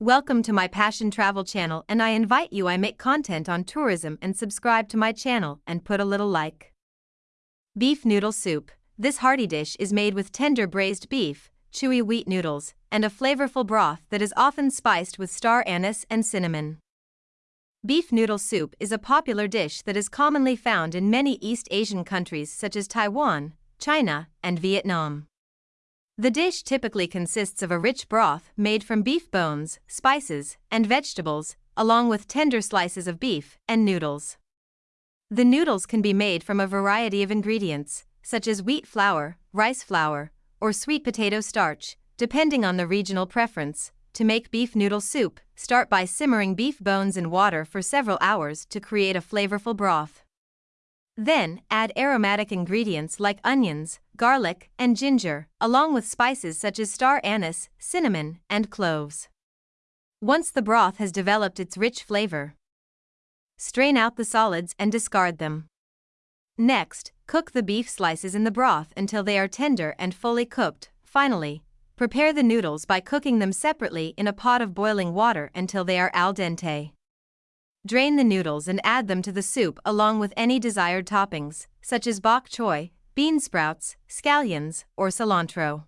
Welcome to my Passion Travel channel and I invite you I make content on tourism and subscribe to my channel and put a little like. Beef Noodle Soup. This hearty dish is made with tender braised beef, chewy wheat noodles, and a flavorful broth that is often spiced with star anise and cinnamon. Beef noodle soup is a popular dish that is commonly found in many East Asian countries such as Taiwan, China, and Vietnam. The dish typically consists of a rich broth made from beef bones, spices, and vegetables, along with tender slices of beef and noodles. The noodles can be made from a variety of ingredients, such as wheat flour, rice flour, or sweet potato starch, depending on the regional preference. To make beef noodle soup, start by simmering beef bones in water for several hours to create a flavorful broth. Then, add aromatic ingredients like onions, garlic, and ginger, along with spices such as star anise, cinnamon, and cloves. Once the broth has developed its rich flavor, strain out the solids and discard them. Next, cook the beef slices in the broth until they are tender and fully cooked. Finally, prepare the noodles by cooking them separately in a pot of boiling water until they are al dente. Drain the noodles and add them to the soup along with any desired toppings, such as bok choy, bean sprouts, scallions, or cilantro.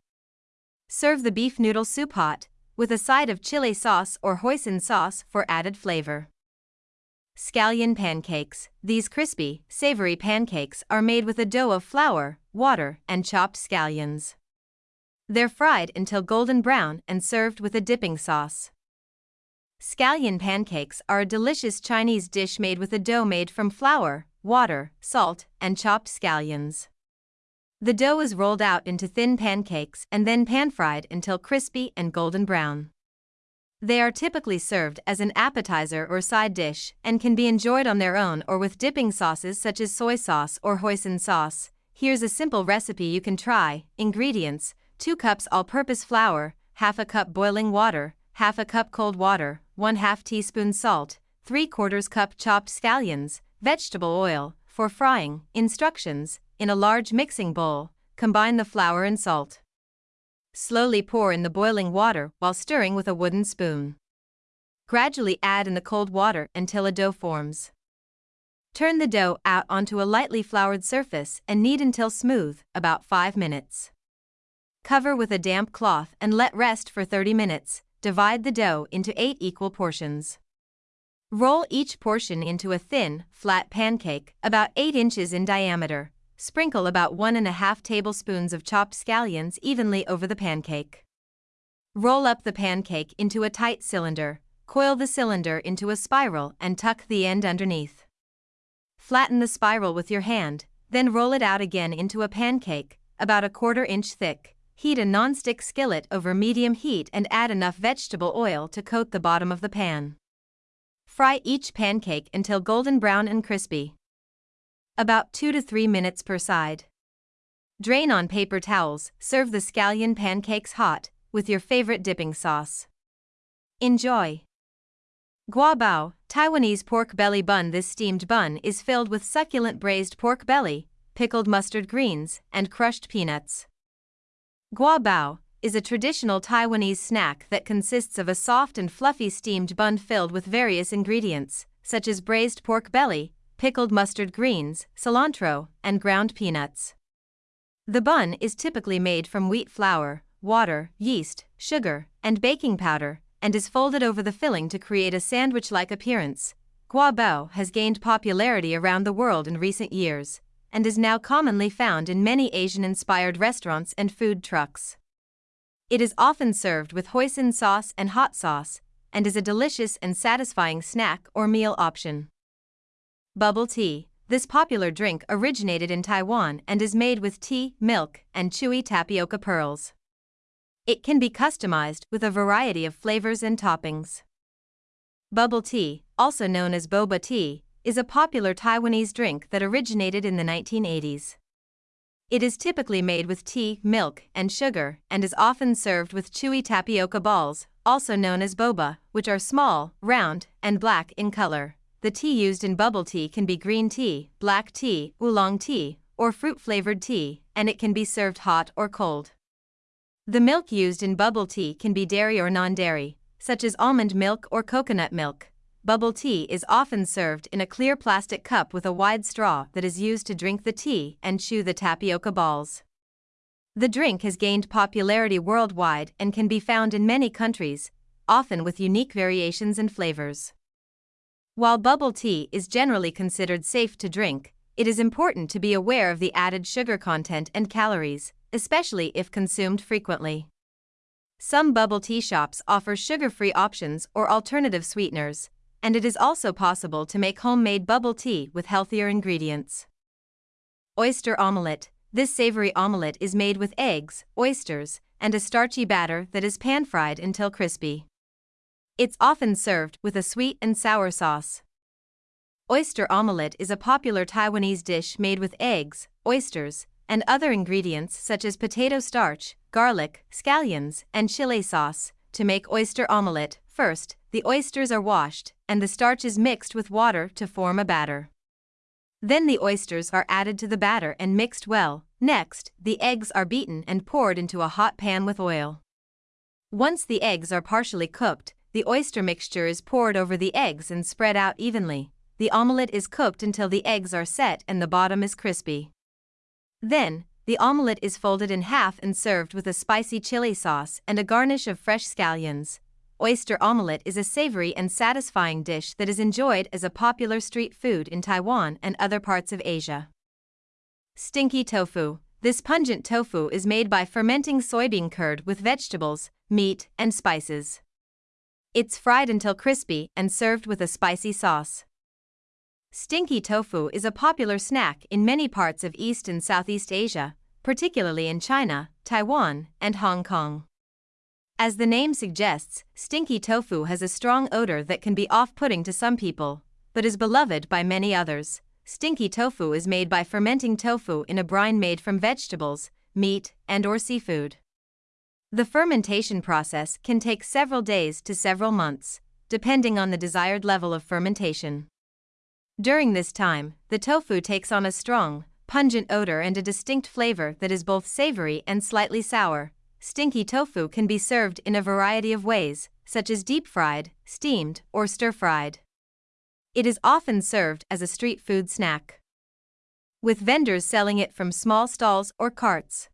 Serve the beef noodle soup hot, with a side of chili sauce or hoisin sauce for added flavor. Scallion pancakes. These crispy, savory pancakes are made with a dough of flour, water, and chopped scallions. They're fried until golden brown and served with a dipping sauce. Scallion pancakes are a delicious Chinese dish made with a dough made from flour, water, salt, and chopped scallions. The dough is rolled out into thin pancakes and then pan-fried until crispy and golden brown. They are typically served as an appetizer or side dish and can be enjoyed on their own or with dipping sauces such as soy sauce or hoisin sauce. Here's a simple recipe you can try. Ingredients 2 cups all purpose flour, half a cup boiling water, half a cup cold water, 1 2 teaspoon salt, 3 quarters cup chopped scallions, vegetable oil, for frying. Instructions In a large mixing bowl, combine the flour and salt. Slowly pour in the boiling water while stirring with a wooden spoon. Gradually add in the cold water until a dough forms. Turn the dough out onto a lightly floured surface and knead until smooth, about 5 minutes. Cover with a damp cloth and let rest for 30 minutes, divide the dough into 8 equal portions. Roll each portion into a thin, flat pancake, about 8 inches in diameter. Sprinkle about 1 and a half tablespoons of chopped scallions evenly over the pancake. Roll up the pancake into a tight cylinder, coil the cylinder into a spiral and tuck the end underneath. Flatten the spiral with your hand, then roll it out again into a pancake, about a quarter inch thick. Heat a non-stick skillet over medium heat and add enough vegetable oil to coat the bottom of the pan. Fry each pancake until golden brown and crispy. About 2 to 3 minutes per side. Drain on paper towels, serve the scallion pancakes hot, with your favorite dipping sauce. Enjoy! Guabao, Taiwanese pork belly bun This steamed bun is filled with succulent braised pork belly, pickled mustard greens, and crushed peanuts. Gua bao is a traditional Taiwanese snack that consists of a soft and fluffy steamed bun filled with various ingredients, such as braised pork belly, pickled mustard greens, cilantro, and ground peanuts. The bun is typically made from wheat flour, water, yeast, sugar, and baking powder, and is folded over the filling to create a sandwich like appearance. Guabao has gained popularity around the world in recent years and is now commonly found in many Asian-inspired restaurants and food trucks. It is often served with hoisin sauce and hot sauce, and is a delicious and satisfying snack or meal option. Bubble tea. This popular drink originated in Taiwan and is made with tea, milk, and chewy tapioca pearls. It can be customized with a variety of flavors and toppings. Bubble tea, also known as boba tea, is a popular Taiwanese drink that originated in the 1980s. It is typically made with tea, milk, and sugar, and is often served with chewy tapioca balls, also known as boba, which are small, round, and black in color. The tea used in bubble tea can be green tea, black tea, oolong tea, or fruit flavored tea, and it can be served hot or cold. The milk used in bubble tea can be dairy or non dairy, such as almond milk or coconut milk. Bubble tea is often served in a clear plastic cup with a wide straw that is used to drink the tea and chew the tapioca balls. The drink has gained popularity worldwide and can be found in many countries, often with unique variations and flavors. While bubble tea is generally considered safe to drink, it is important to be aware of the added sugar content and calories, especially if consumed frequently. Some bubble tea shops offer sugar free options or alternative sweeteners, and it is also possible to make homemade bubble tea with healthier ingredients. Oyster omelette This savory omelette is made with eggs, oysters, and a starchy batter that is pan fried until crispy. It's often served with a sweet and sour sauce. Oyster omelette is a popular Taiwanese dish made with eggs, oysters, and other ingredients such as potato starch, garlic, scallions, and chili sauce. To make oyster omelette, first, the oysters are washed, and the starch is mixed with water to form a batter. Then the oysters are added to the batter and mixed well. Next, the eggs are beaten and poured into a hot pan with oil. Once the eggs are partially cooked, the oyster mixture is poured over the eggs and spread out evenly. The omelette is cooked until the eggs are set and the bottom is crispy. Then, the omelette is folded in half and served with a spicy chili sauce and a garnish of fresh scallions oyster omelette is a savory and satisfying dish that is enjoyed as a popular street food in Taiwan and other parts of Asia. Stinky tofu. This pungent tofu is made by fermenting soybean curd with vegetables, meat, and spices. It's fried until crispy and served with a spicy sauce. Stinky tofu is a popular snack in many parts of East and Southeast Asia, particularly in China, Taiwan, and Hong Kong. As the name suggests, stinky tofu has a strong odor that can be off putting to some people, but is beloved by many others. Stinky tofu is made by fermenting tofu in a brine made from vegetables, meat, and or seafood. The fermentation process can take several days to several months, depending on the desired level of fermentation. During this time, the tofu takes on a strong, pungent odor and a distinct flavor that is both savory and slightly sour, Stinky tofu can be served in a variety of ways, such as deep fried, steamed, or stir fried. It is often served as a street food snack, with vendors selling it from small stalls or carts.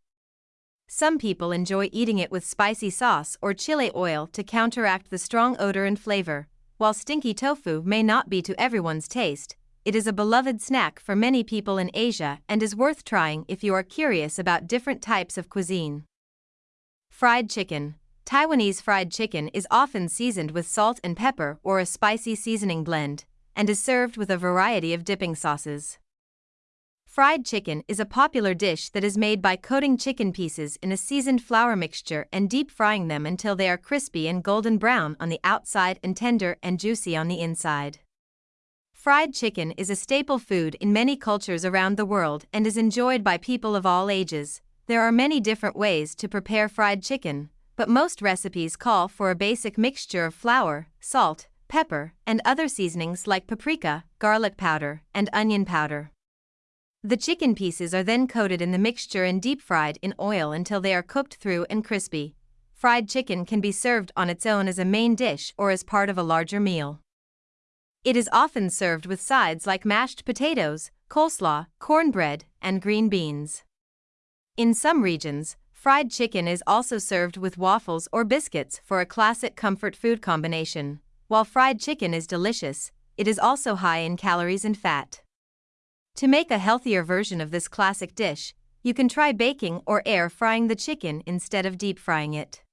Some people enjoy eating it with spicy sauce or chili oil to counteract the strong odor and flavor. While stinky tofu may not be to everyone's taste, it is a beloved snack for many people in Asia and is worth trying if you are curious about different types of cuisine. Fried chicken. Taiwanese fried chicken is often seasoned with salt and pepper or a spicy seasoning blend, and is served with a variety of dipping sauces. Fried chicken is a popular dish that is made by coating chicken pieces in a seasoned flour mixture and deep frying them until they are crispy and golden brown on the outside and tender and juicy on the inside. Fried chicken is a staple food in many cultures around the world and is enjoyed by people of all ages, there are many different ways to prepare fried chicken, but most recipes call for a basic mixture of flour, salt, pepper, and other seasonings like paprika, garlic powder, and onion powder. The chicken pieces are then coated in the mixture and deep fried in oil until they are cooked through and crispy. Fried chicken can be served on its own as a main dish or as part of a larger meal. It is often served with sides like mashed potatoes, coleslaw, cornbread, and green beans. In some regions, fried chicken is also served with waffles or biscuits for a classic comfort food combination. While fried chicken is delicious, it is also high in calories and fat. To make a healthier version of this classic dish, you can try baking or air frying the chicken instead of deep frying it.